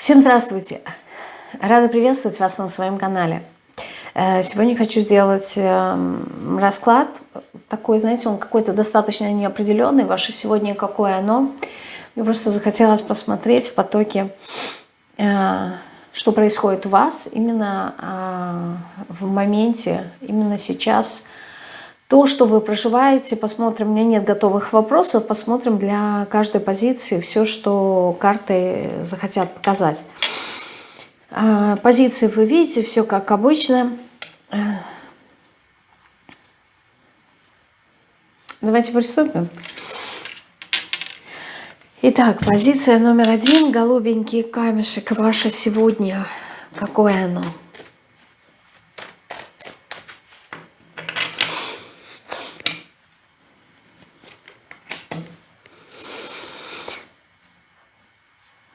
Всем здравствуйте! Рада приветствовать вас на своем канале. Э, сегодня хочу сделать эм, расклад. Такой, знаете, он какой-то достаточно неопределенный. Ваше сегодня какое оно. Мне просто захотелось посмотреть в потоке, э, что происходит у вас именно э, в моменте, именно сейчас – то, что вы проживаете, посмотрим. У меня нет готовых вопросов, посмотрим для каждой позиции все, что карты захотят показать. А, позиции вы видите, все как обычно. Давайте приступим. Итак, позиция номер один. Голубенький камешек. Ваше сегодня. Какое оно?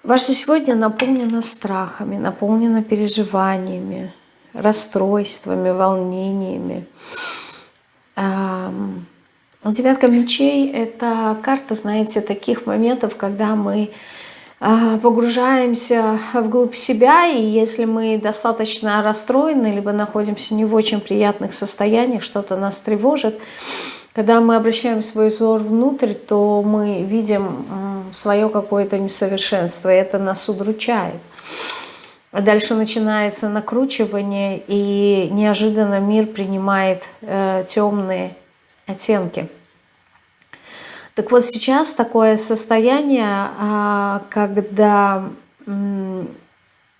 Ваше сегодня наполнено страхами, наполнено переживаниями, расстройствами, волнениями. Девятка мечей – это карта, знаете, таких моментов, когда мы а, погружаемся вглубь себя, и если мы достаточно расстроены, либо находимся не в очень приятных состояниях, что-то нас тревожит, когда мы обращаем свой взор внутрь, то мы видим свое какое-то несовершенство, и это нас удручает. А дальше начинается накручивание, и неожиданно мир принимает э, темные оттенки. Так вот сейчас такое состояние, э, когда э,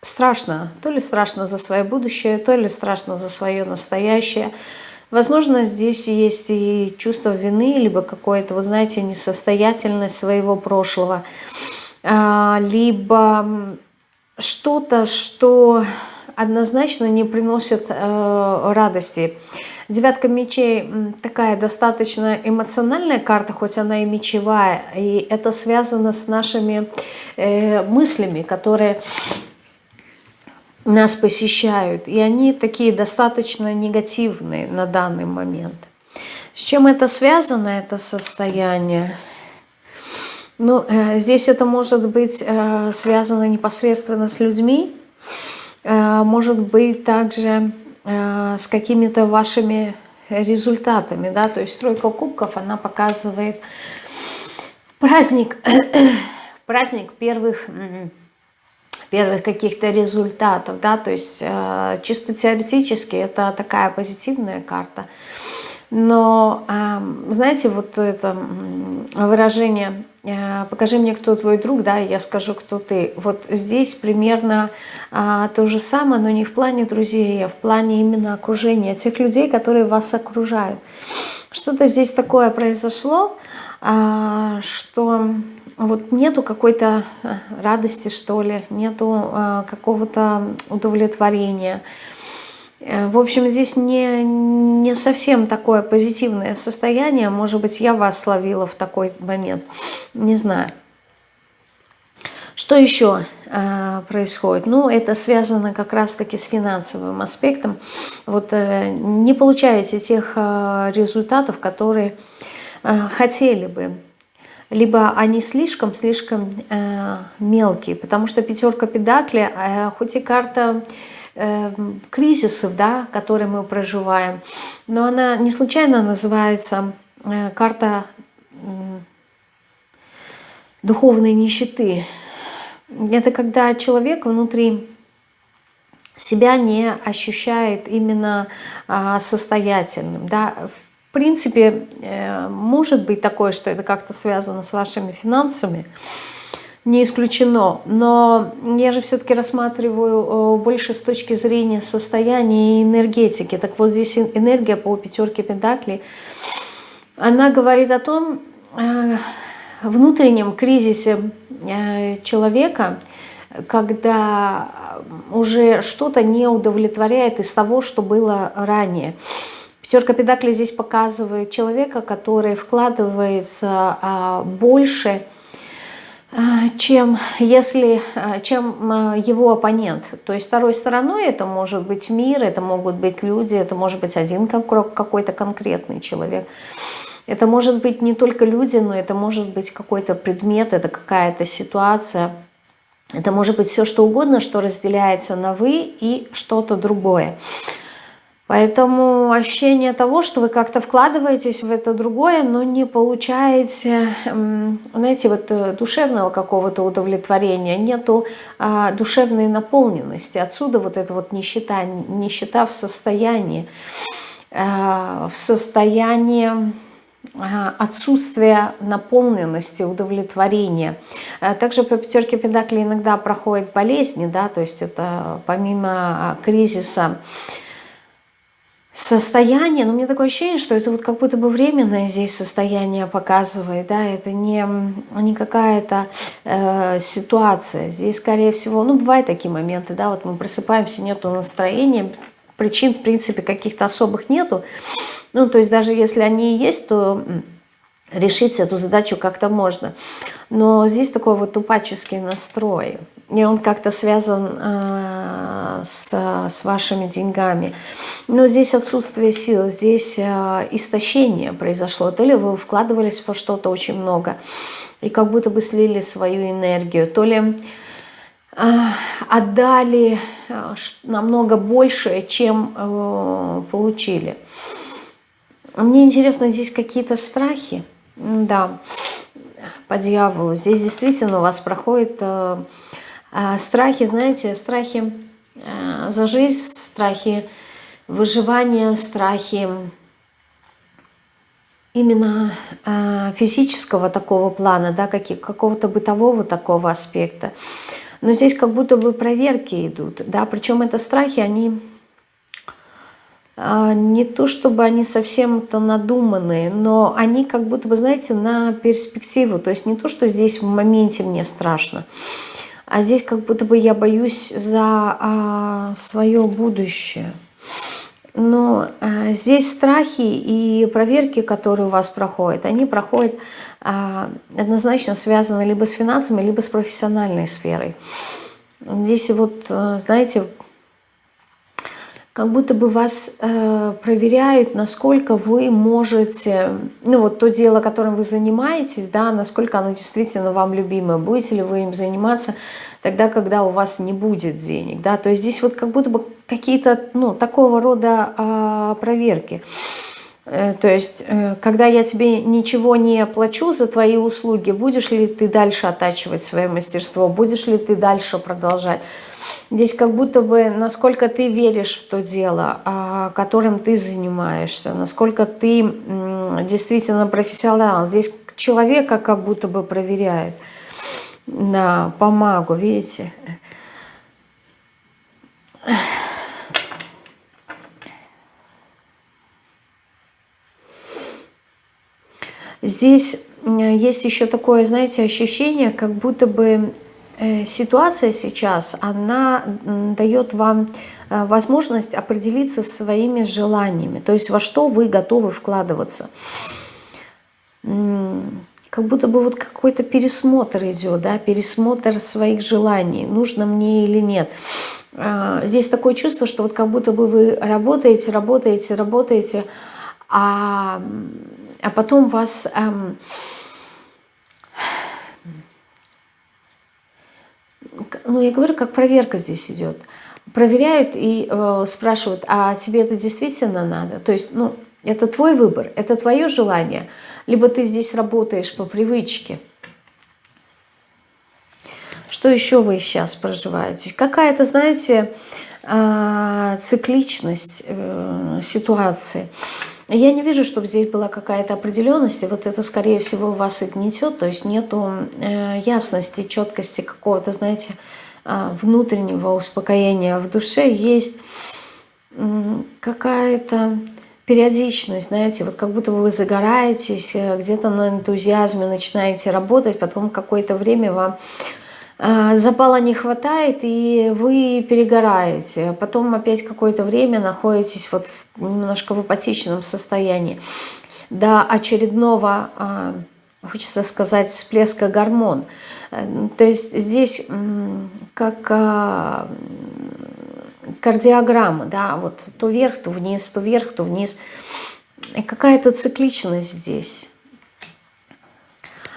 страшно, то ли страшно за свое будущее, то ли страшно за свое настоящее – Возможно, здесь есть и чувство вины, либо какое-то, вы знаете, несостоятельность своего прошлого, а, либо что-то, что однозначно не приносит э, радости. Девятка мечей такая достаточно эмоциональная карта, хоть она и мечевая, и это связано с нашими э, мыслями, которые нас посещают, и они такие достаточно негативные на данный момент. С чем это связано, это состояние? Ну, э, здесь это может быть э, связано непосредственно с людьми, э, может быть также с какими-то вашими результатами, да, то есть тройка кубков, она показывает праздник, праздник первых первых каких-то результатов, да, то есть э, чисто теоретически это такая позитивная карта. Но, э, знаете, вот это выражение э, «покажи мне, кто твой друг», да, я скажу, кто ты. Вот здесь примерно э, то же самое, но не в плане друзей, а в плане именно окружения, тех людей, которые вас окружают. Что-то здесь такое произошло, что вот нету какой-то э, радости, что ли, нету э, какого-то удовлетворения. Э, в общем, здесь не, не совсем такое позитивное состояние. Может быть, я вас словила в такой момент. Не знаю. Что еще э, происходит? Ну, это связано как раз-таки с финансовым аспектом. Вот э, не получаете тех э, результатов, которые э, хотели бы либо они слишком-слишком э, мелкие, потому что пятерка педакли, э, хоть и карта э, кризисов, да, которые мы проживаем, но она не случайно называется э, карта э, духовной нищеты. Это когда человек внутри себя не ощущает именно а, состоятельным. Да? Принципе, э, может быть такое, что это как-то связано с вашими финансами, не исключено. Но я же все-таки рассматриваю э, больше с точки зрения состояния и энергетики. Так вот здесь энергия по пятерке пентаклей, она говорит о том, э, внутреннем кризисе человека, когда уже что-то не удовлетворяет из того, что было ранее. Пятерка педаклей здесь показывает человека, который вкладывается а, больше, а, чем, если, а, чем его оппонент. То есть второй стороной это может быть мир, это могут быть люди, это может быть один какой-то конкретный человек. Это может быть не только люди, но это может быть какой-то предмет, это какая-то ситуация. Это может быть все что угодно, что разделяется на «вы» и что-то другое. Поэтому ощущение того, что вы как-то вкладываетесь в это другое, но не получаете, знаете, вот э, душевного какого-то удовлетворения, нету а, душевной наполненности. Отсюда вот эта вот нищета, нищета в состоянии, а, в состоянии а, отсутствия наполненности, удовлетворения. А, также по пятерке педакли иногда проходят болезни, да, то есть это помимо кризиса, состояние, но у меня такое ощущение, что это вот как будто бы временное здесь состояние показывает, да, это не, не какая-то э, ситуация. Здесь, скорее всего, ну, бывают такие моменты, да, вот мы просыпаемся, нету настроения, причин, в принципе, каких-то особых нету. Ну, то есть даже если они есть, то решить эту задачу как-то можно. Но здесь такой вот тупаческий настрой, и он как-то связан э, с, с вашими деньгами. Но здесь отсутствие сил, здесь э, истощение произошло. То ли вы вкладывались во что-то очень много, и как будто бы слили свою энергию, то ли э, отдали э, намного больше, чем э, получили. Мне интересно, здесь какие-то страхи, да, по дьяволу. Здесь действительно у вас проходят э, э, страхи, знаете, страхи э, за жизнь, страхи выживания, страхи именно э, физического такого плана, да, какого-то бытового такого аспекта. Но здесь как будто бы проверки идут, да, причем это страхи, они не то чтобы они совсем-то надуманные, но они как будто бы, знаете, на перспективу. То есть не то, что здесь в моменте мне страшно, а здесь как будто бы я боюсь за а, свое будущее. Но а, здесь страхи и проверки, которые у вас проходят, они проходят а, однозначно связаны либо с финансами, либо с профессиональной сферой. Здесь вот, э, знаете, как будто бы вас э, проверяют, насколько вы можете, ну вот то дело, которым вы занимаетесь, да, насколько оно действительно вам любимое, будете ли вы им заниматься тогда, когда у вас не будет денег, да, то есть здесь вот как будто бы какие-то, ну, такого рода э, проверки. То есть, э, когда я тебе ничего не плачу за твои услуги, будешь ли ты дальше оттачивать свое мастерство, будешь ли ты дальше продолжать. Здесь как будто бы, насколько ты веришь в то дело, а, которым ты занимаешься, насколько ты действительно профессионал. Здесь человека как будто бы проверяют на помагу, видите? Здесь есть еще такое, знаете, ощущение, как будто бы ситуация сейчас, она дает вам э, возможность определиться своими желаниями, то есть во что вы готовы вкладываться. Как будто бы вот какой-то пересмотр идет, да, пересмотр своих желаний, нужно мне или нет. А, здесь такое чувство, что вот как будто бы вы работаете, работаете, работаете, а, а потом вас... Эм, ну я говорю, как проверка здесь идет. Проверяют и э, спрашивают, а тебе это действительно надо? То есть, ну, это твой выбор, это твое желание, либо ты здесь работаешь по привычке. Что еще вы сейчас проживаете? Какая-то, знаете, э, цикличность э, ситуации. Я не вижу, чтобы здесь была какая-то определенность, и вот это, скорее всего, вас и гнетет, то есть нету э, ясности, четкости какого-то, знаете, э, внутреннего успокоения. В душе есть э, какая-то периодичность, знаете, вот как будто вы загораетесь, э, где-то на энтузиазме начинаете работать, потом какое-то время вам запала не хватает, и вы перегораете. Потом опять какое-то время находитесь вот немножко в апатичном состоянии, до очередного, а, хочется сказать, всплеска гормон. Э, то есть здесь как а, кардиограмма, да, вот то вверх, то вниз, то вверх, то вниз. Какая-то цикличность здесь.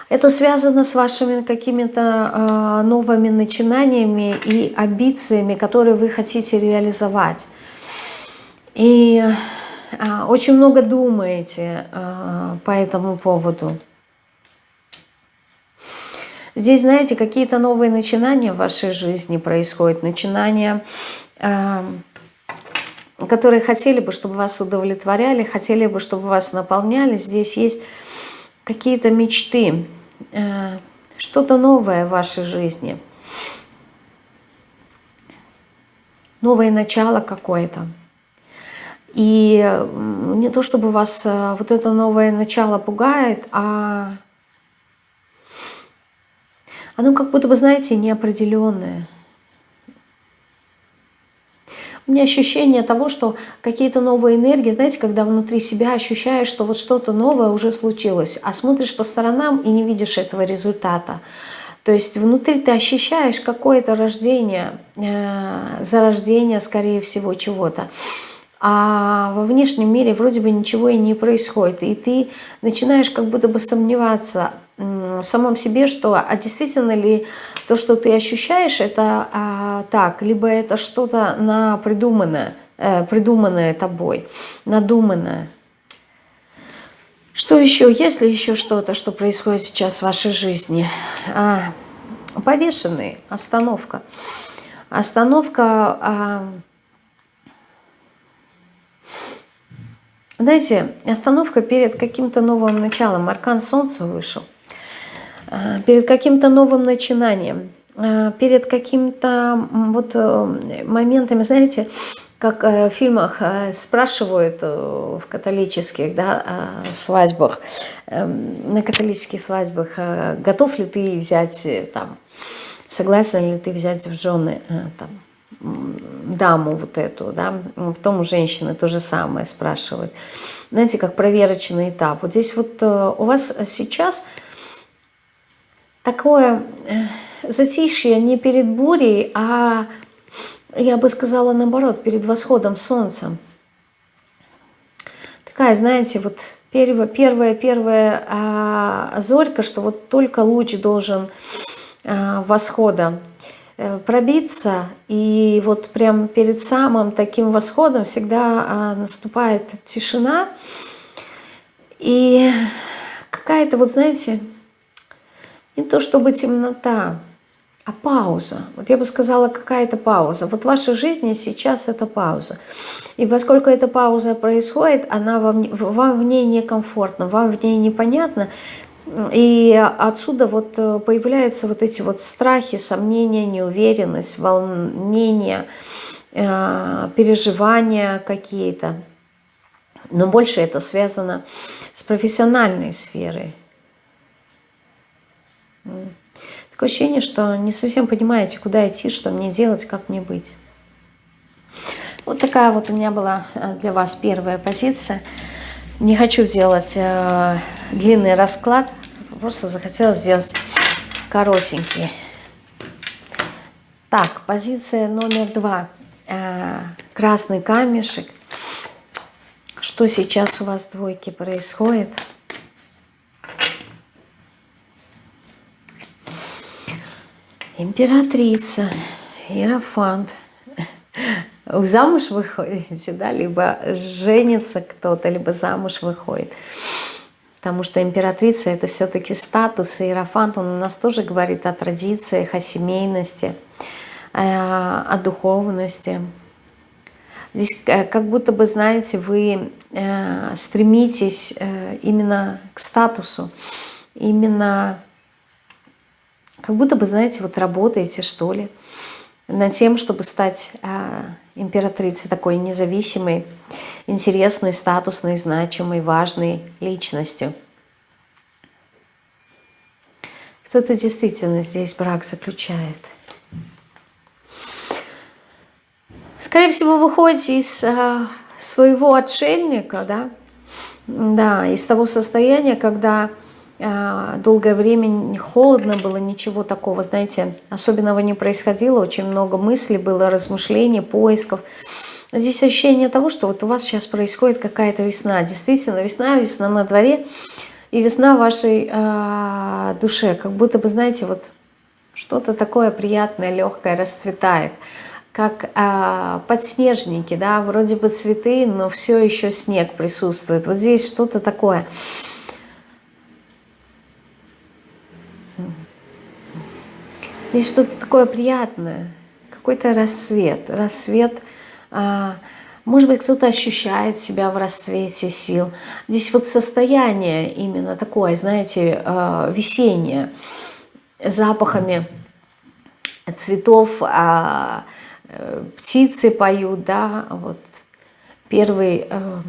Это связано с вашими какими-то э, новыми начинаниями и амбициями, которые вы хотите реализовать. И э, очень много думаете э, по этому поводу. Здесь, знаете, какие-то новые начинания в вашей жизни происходят. Начинания, э, которые хотели бы, чтобы вас удовлетворяли, хотели бы, чтобы вас наполняли. Здесь есть какие-то мечты что-то новое в вашей жизни. Новое начало какое-то. И не то, чтобы вас э, вот это новое начало пугает, а оно как будто бы, знаете, неопределенное. У меня ощущение того, что какие-то новые энергии, знаете, когда внутри себя ощущаешь, что вот что-то новое уже случилось, а смотришь по сторонам и не видишь этого результата. То есть внутри ты ощущаешь какое-то рождение, э, зарождение, скорее всего, чего-то. А во внешнем мире вроде бы ничего и не происходит. И ты начинаешь как будто бы сомневаться в самом себе, что а действительно ли то, что ты ощущаешь, это а, так, либо это что-то на придуманное, э, придуманное тобой, надуманное. Что еще? Есть ли еще что-то, что происходит сейчас в вашей жизни? А, повешенный, остановка. Остановка... А, знаете, остановка перед каким-то новым началом. Аркан Солнца вышел. Э, перед каким-то новым начинанием, э, перед какими-то вот э, моментами, знаете, как в фильмах спрашивают в католических да, свадьбах, эм, на католических свадьбах, готов ли ты взять, там, согласен ли ты взять в жены там, даму вот эту, да, потом у женщины то же самое спрашивают. Знаете, как проверочный этап. Вот здесь вот у вас сейчас такое э, затишье не перед бурей, а, я бы сказала, наоборот, перед восходом солнца. Такая, знаете, вот первая, первая, первая а, зорька, что вот только луч должен а, восхода э, пробиться, и вот прям перед самым таким восходом всегда а, наступает тишина, и какая-то, вот знаете, не то чтобы темнота, а пауза. Вот я бы сказала, какая-то пауза. Вот в вашей жизни сейчас это пауза. И поскольку эта пауза происходит, она вам, вам в ней некомфортно, вам в ней непонятно, и отсюда вот э, появляются вот эти вот страхи, сомнения, неуверенность, волнение, э, переживания какие-то. Но больше это связано с профессиональной сферой. Такое ощущение, что не совсем понимаете, куда идти, что мне делать, как мне быть. Вот такая вот у меня была э, для вас первая позиция. Не хочу делать э, длинный расклад, просто захотела сделать коротенький. Так, позиция номер два. Э, красный камешек. Что сейчас у вас двойки происходит? Императрица, Иерофант. Замуж выходите, да, либо женится кто-то, либо замуж выходит. Потому что императрица это все-таки статус, и Иерофант, он у нас тоже говорит о традициях, о семейности, э, о духовности. Здесь э, как будто бы, знаете, вы э, стремитесь именно к статусу, именно как будто бы, знаете, вот работаете, что ли, над тем, чтобы стать э, императрицей такой независимой, интересной, статусной, значимой, важной личностью. Кто-то действительно здесь брак заключает. Скорее всего, вы выходите из э, своего отшельника, да, да, из того состояния, когда долгое время холодно было, ничего такого, знаете, особенного не происходило, очень много мыслей было, размышлений, поисков. Здесь ощущение того, что вот у вас сейчас происходит какая-то весна. Действительно, весна, весна на дворе. И весна вашей э, душе, как будто бы, знаете, вот что-то такое приятное, легкое расцветает. Как э, подснежники, да, вроде бы цветы, но все еще снег присутствует. Вот здесь что-то такое. Здесь что-то такое приятное, какой-то рассвет. Рассвет, э, может быть, кто-то ощущает себя в расцвете сил. Здесь вот состояние именно такое, знаете, э, весеннее запахами цветов, а птицы поют, да, вот первый э,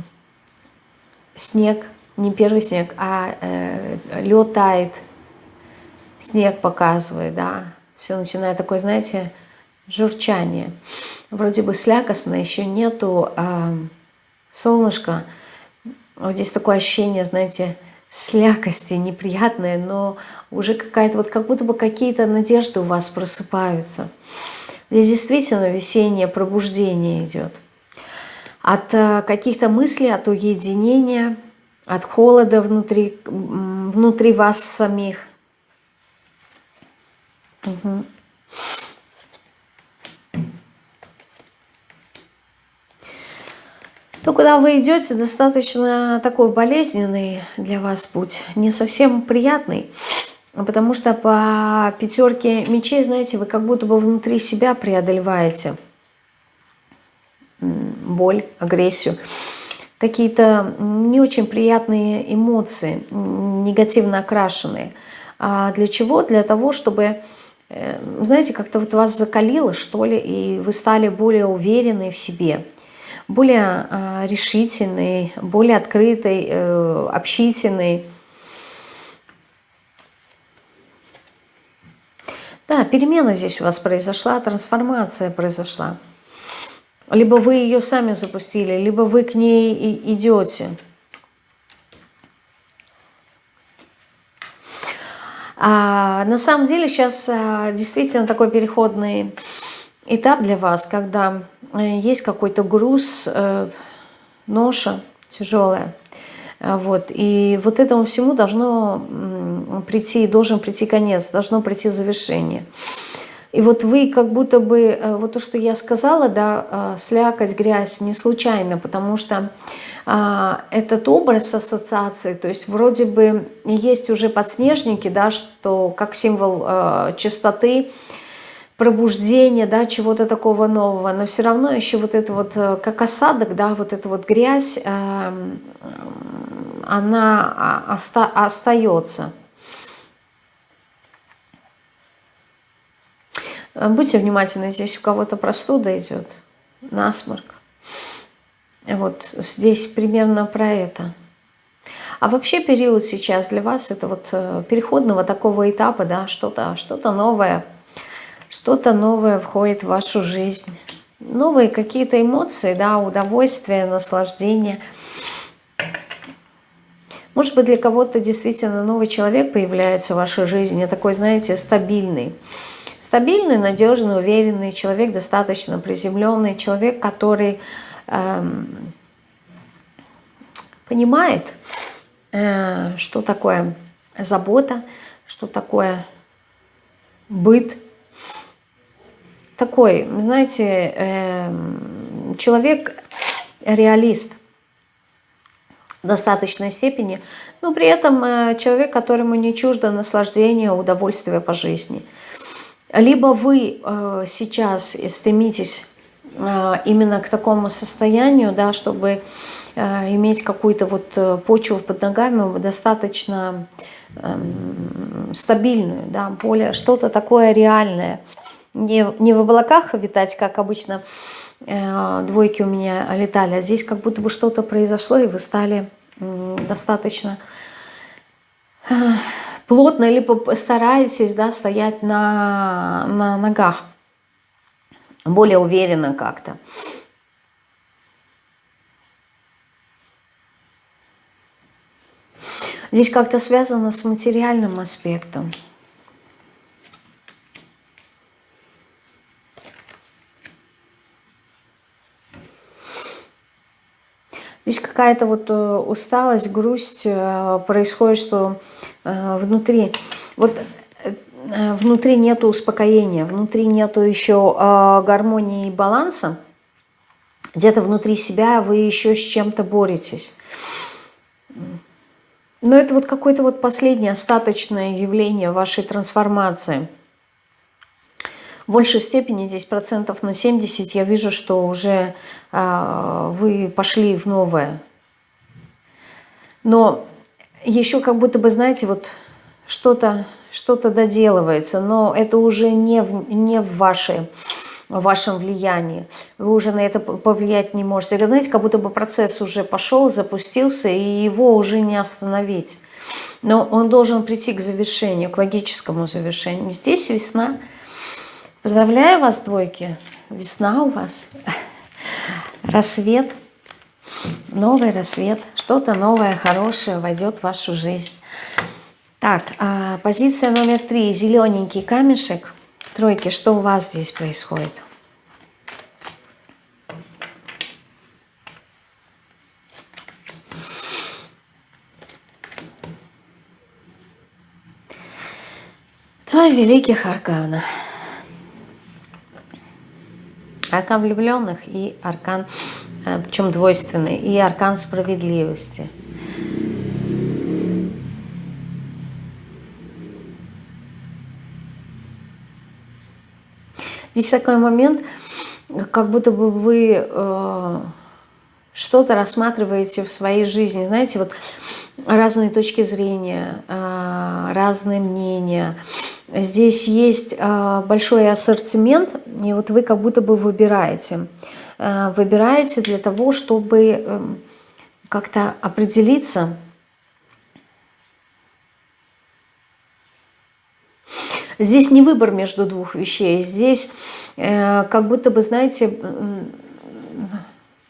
снег, не первый снег, а э, лед тает, снег показывает, да, все начинает такое, знаете, журчание. Вроде бы слякостно, еще нету э, солнышка. Вот здесь такое ощущение, знаете, слякости неприятное, но уже какая-то, вот как будто бы какие-то надежды у вас просыпаются. Здесь действительно весеннее пробуждение идет. От э, каких-то мыслей, от уединения, от холода внутри, внутри вас самих. Угу. то куда вы идете, достаточно такой болезненный для вас путь, не совсем приятный, потому что по пятерке мечей, знаете, вы как будто бы внутри себя преодолеваете боль, агрессию, какие-то не очень приятные эмоции, негативно окрашенные. А для чего? Для того, чтобы, знаете, как-то вот вас закалило, что ли, и вы стали более уверены в себе – более э, решительный, более открытый, э, общительный. Да, перемена здесь у вас произошла, трансформация произошла. Либо вы ее сами запустили, либо вы к ней идете. А на самом деле сейчас а, действительно такой переходный этап для вас, когда э, есть какой-то груз, э, ноша тяжелая. Э, вот. И вот этому всему должно прийти, должен прийти конец, должно прийти завершение. И вот вы как будто бы, вот то, что я сказала, да, слякоть, грязь, не случайно, потому что а, этот образ ассоциации, то есть вроде бы есть уже подснежники, да, что как символ а, чистоты, пробуждение, да, чего-то такого нового, но все равно еще вот это вот, э, как осадок, да, вот эта вот грязь, эм, она оста остается. Будьте внимательны, здесь у кого-то простуда идет, насморк. Вот здесь примерно про это. А вообще период сейчас для вас это вот э, переходного такого этапа, да, что-то что, -то, новое – что-то новое входит в вашу жизнь. Новые какие-то эмоции, да, удовольствие, наслаждение. Может быть, для кого-то действительно новый человек появляется в вашей жизни, такой, знаете, стабильный. Стабильный, надежный, уверенный человек, достаточно приземленный, человек, который эм, понимает, э, что такое забота, что такое быт, такой, знаете, эм, человек-реалист в достаточной степени, но при этом э, человек, которому не чуждо наслаждение, удовольствие по жизни. Либо вы э, сейчас стремитесь э, именно к такому состоянию, да, чтобы иметь какую-то вот почву под ногами достаточно эм, стабильную, да, более что-то такое реальное – не, не в облаках витать, как обычно э, двойки у меня летали, а здесь как будто бы что-то произошло, и вы стали э, достаточно э, плотно или постараетесь да, стоять на, на ногах, более уверенно как-то. Здесь как-то связано с материальным аспектом. Здесь какая-то вот э, усталость, грусть э, происходит, что э, внутри, вот внутри нету успокоения, внутри нету еще гармонии и баланса. Где-то внутри себя вы еще с чем-то боретесь. Но это вот какое-то вот последнее остаточное явление вашей трансформации – в большей степени здесь процентов на 70 я вижу, что уже а, вы пошли в новое. Но еще как будто бы, знаете, вот что-то что, -то, доделывается, но это уже не в, не в, вашей, в вашем влиянии. Вы уже на это повлиять не можете. Вы знаете, как будто бы процесс уже пошел, запустился, и его уже не остановить. Но он должен прийти к завершению, к логическому завершению. Здесь весна – Поздравляю вас, двойки. Весна у вас. Рассвет. Новый рассвет. Что-то новое, хорошее войдет в вашу жизнь. Так, а, позиция номер три. Зелененький камешек. Тройки, что у вас здесь происходит? Два великих аркана. Аркан влюбленных и аркан, э, причем двойственный, и аркан справедливости. Здесь такой момент, как будто бы вы э, что-то рассматриваете в своей жизни. Знаете, вот разные точки зрения, э, разные мнения – Здесь есть а, большой ассортимент, и вот вы как будто бы выбираете. А, выбираете для того, чтобы эм, как-то определиться. Здесь не выбор между двух вещей. Здесь э, как будто бы, знаете,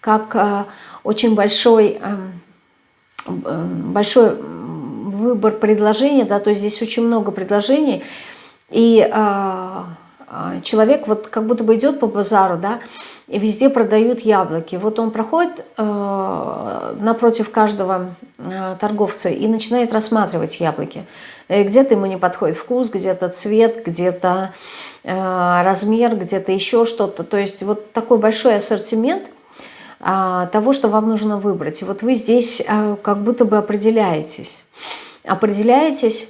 как а, очень большой, эм, большой выбор предложений, да, то есть здесь очень много предложений, и а, человек вот как будто бы идет по базару, да, и везде продают яблоки. Вот он проходит э, напротив каждого э, торговца и начинает рассматривать яблоки. Э, где-то ему не подходит вкус, где-то цвет, где-то э, размер, где-то еще что-то. То есть вот такой большой ассортимент э, того, что вам нужно выбрать. И вот вы здесь э, как будто бы определяетесь определяетесь,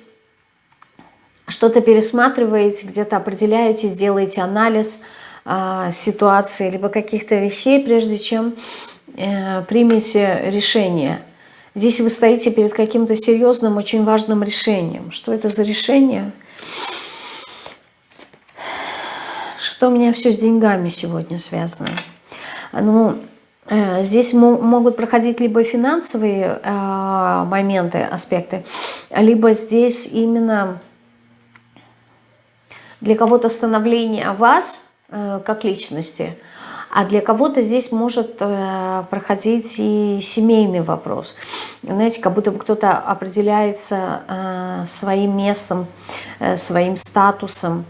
что-то пересматриваете, где-то определяетесь, делаете анализ э, ситуации, либо каких-то вещей, прежде чем э, примете решение. Здесь вы стоите перед каким-то серьезным, очень важным решением. Что это за решение? Что у меня все с деньгами сегодня связано? Ну, Э, здесь могут проходить либо финансовые э, моменты, аспекты, либо здесь именно для кого-то становление вас э, как личности, а для кого-то здесь может проходить и семейный вопрос. Знаете, как будто бы кто-то определяется своим местом, своим статусом,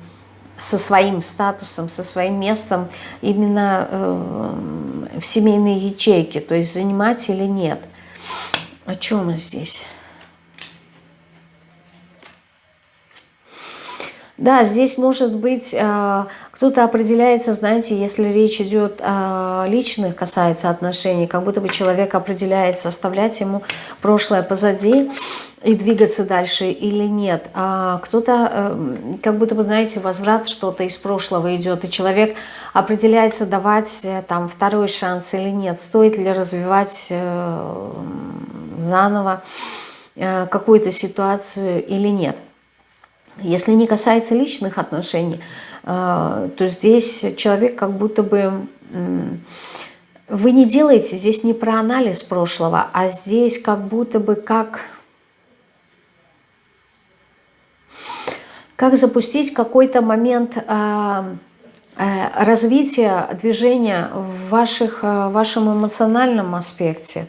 со своим статусом, со своим местом именно э, в семейной ячейке, то есть занимать или нет. О чем мы здесь? Да, здесь может быть э, кто-то определяется, знаете, если речь идет о личных, касается отношений, как будто бы человек определяется, оставлять ему прошлое позади и двигаться дальше или нет. А кто-то, эм, как будто бы, знаете, возврат что-то из прошлого идет, и человек определяется давать э, там второй шанс или нет, стоит ли развивать э, заново э, какую-то ситуацию или нет. Если не касается личных отношений, а, то здесь человек как будто бы... Вы не делаете здесь не про анализ прошлого, а здесь как будто бы как... Как запустить какой-то момент а, а, развития движения в, ваших, в вашем эмоциональном аспекте.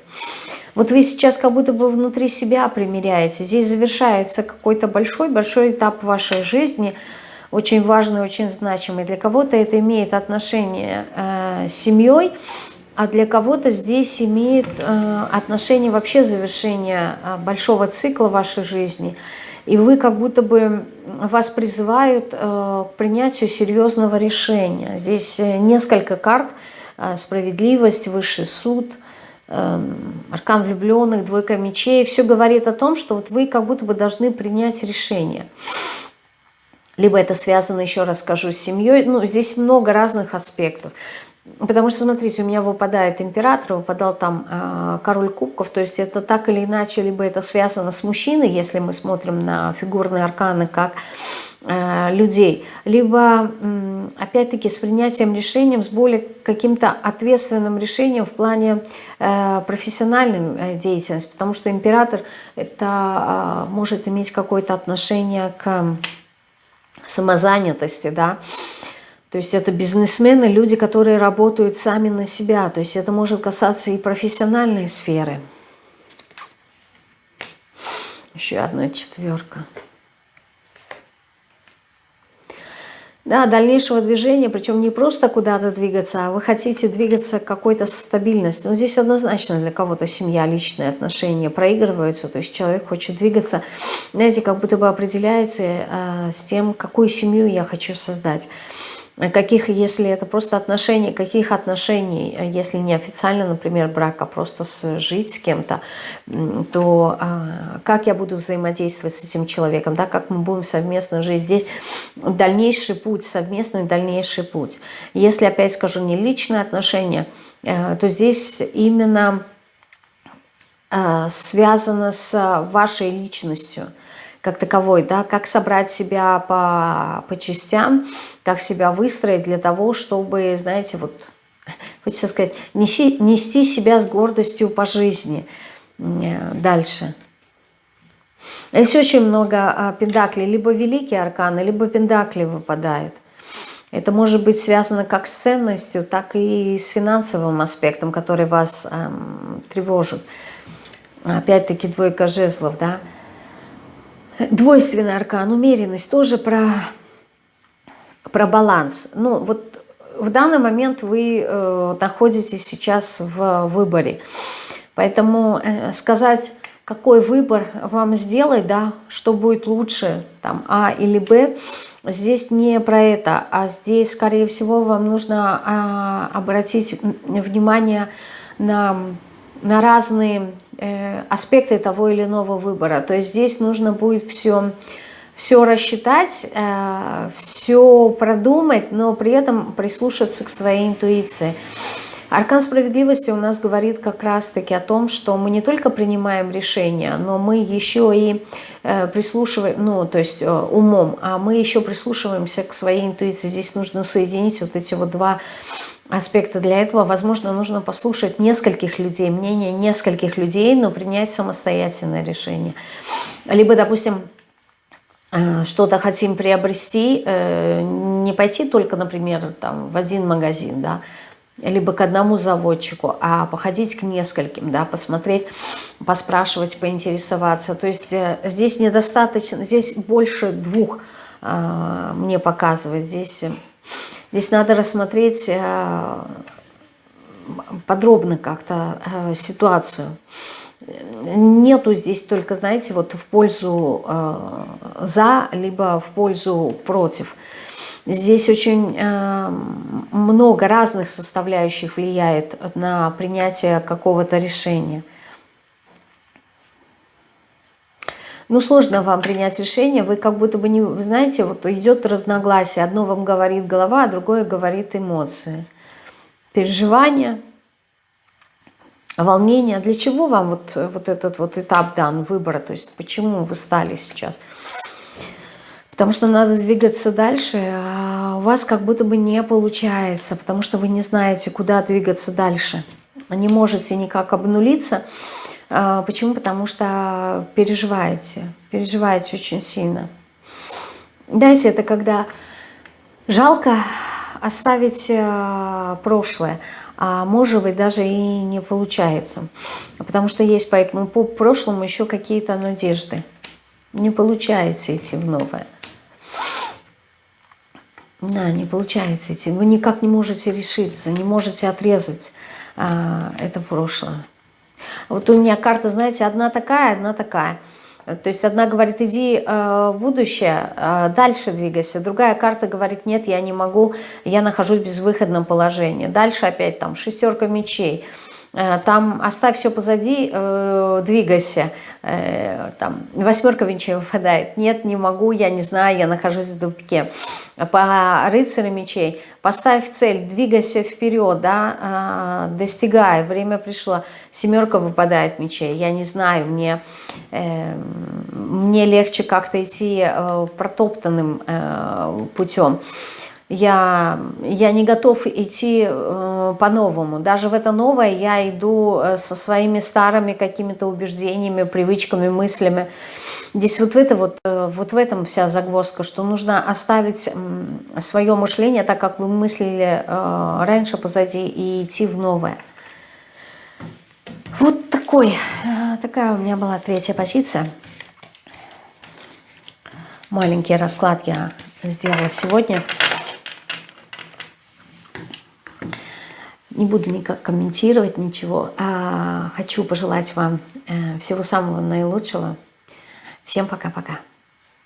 Вот вы сейчас как будто бы внутри себя примеряете. Здесь завершается какой-то большой-большой этап вашей жизни – очень важный, очень значимый. Для кого-то это имеет отношение э, с семьей, а для кого-то здесь имеет э, отношение вообще завершения э, большого цикла вашей жизни. И вы как будто бы вас призывают э, к принятию серьезного решения. Здесь несколько карт. Справедливость, высший суд, аркан влюбленных, двойка мечей. Все говорит о том, что вот вы как будто бы должны принять решение. Либо это связано, еще раз скажу, с семьей. Ну, здесь много разных аспектов. Потому что, смотрите, у меня выпадает император, выпадал там э, король кубков, то есть это так или иначе, либо это связано с мужчиной, если мы смотрим на фигурные арканы как э, людей, либо, э, опять-таки, с принятием решением, с более каким-то ответственным решением в плане э, профессиональной э, деятельности, потому что император это э, может иметь какое-то отношение к самозанятости, да, то есть это бизнесмены, люди, которые работают сами на себя. То есть это может касаться и профессиональной сферы. Еще одна четверка. Да, дальнейшего движения, причем не просто куда-то двигаться, а вы хотите двигаться к какой-то стабильности. Но здесь однозначно для кого-то семья, личные отношения проигрываются, то есть человек хочет двигаться, знаете, как будто бы определяется э, с тем, какую семью я хочу создать каких, если это просто отношения, каких отношений, если не официально, например, брак, а просто жить с кем-то, то а, как я буду взаимодействовать с этим человеком, да, как мы будем совместно жить. Здесь дальнейший путь, совместный дальнейший путь. Если, опять скажу, не личные отношения, э, то здесь именно э, связано с вашей личностью, как таковой, да, как собрать себя по, по частям, как себя выстроить для того, чтобы, знаете, вот, хочется сказать, неси, нести себя с гордостью по жизни. Э, дальше. Здесь очень много а, пендаклей, либо великие арканы, либо пендакли выпадают. Это может быть связано как с ценностью, так и с финансовым аспектом, который вас эм, тревожит. Опять-таки двойка жезлов, да. Двойственный аркан, умеренность, тоже про, про баланс. Ну, вот в данный момент вы э, находитесь сейчас в выборе. Поэтому э, сказать, какой выбор вам сделать, да, что будет лучше, там, А или Б, здесь не про это, а здесь, скорее всего, вам нужно а, обратить внимание на, на разные Э, аспекты того или иного выбора. То есть здесь нужно будет все, все рассчитать, э, все продумать, но при этом прислушаться к своей интуиции. Аркан справедливости у нас говорит как раз-таки о том, что мы не только принимаем решения, но мы еще и э, прислушиваем, ну, то есть умом, а мы еще прислушиваемся к своей интуиции. Здесь нужно соединить вот эти вот два аспекта. Для этого, возможно, нужно послушать нескольких людей, мнение нескольких людей, но принять самостоятельное решение. Либо, допустим, э, что-то хотим приобрести, э, не пойти только, например, там, в один магазин, да, либо к одному заводчику, а походить к нескольким, да, посмотреть, поспрашивать, поинтересоваться. То есть э, здесь недостаточно, здесь больше двух мне показывает. Здесь Здесь надо рассмотреть э, подробно как-то э, ситуацию. Нету здесь только, знаете, вот в пользу э, за, либо в пользу против. Здесь очень много разных составляющих влияет на принятие какого-то решения. Ну, сложно вам принять решение, вы как будто бы не, знаете, вот идет разногласие, одно вам говорит голова, а другое говорит эмоции, переживания, волнение. Для чего вам вот, вот этот вот этап дан, выбора, то есть почему вы стали сейчас? Потому что надо двигаться дальше, а у вас как будто бы не получается, потому что вы не знаете, куда двигаться дальше. Не можете никак обнулиться, почему? Потому что переживаете, переживаете очень сильно. Дайте это когда жалко оставить э, прошлое, а может быть даже и не получается. Потому что есть поэтому по прошлому еще какие-то надежды. Не получается идти в новое. Да, не получается идти. Вы никак не можете решиться, не можете отрезать а, это прошлое. Вот у меня карта, знаете, одна такая, одна такая. То есть одна говорит, иди э, в будущее, э, дальше двигайся. Другая карта говорит, нет, я не могу, я нахожусь в безвыходном положении. Дальше опять там шестерка мечей. Э, там оставь все позади, э, двигайся. Э, там восьмерка мечей выпадает. Нет, не могу, я не знаю, я нахожусь в тупике. По рыцарю мечей поставь цель, двигайся вперед, да, достигай, время пришло. Семерка выпадает мечей, я не знаю, мне, мне легче как-то идти протоптанным путем я, я не готов идти э, по-новому. Даже в это новое я иду э, со своими старыми какими-то убеждениями, привычками, мыслями. Здесь вот, это вот, э, вот в этом вся загвоздка, что нужно оставить свое мышление так, как вы мыслили э, раньше позади, и идти в новое. Вот такой, э, такая у меня была третья позиция. Маленький расклад я сделала сегодня. Не буду никак комментировать ничего. А хочу пожелать вам э, всего самого наилучшего. Всем пока-пока.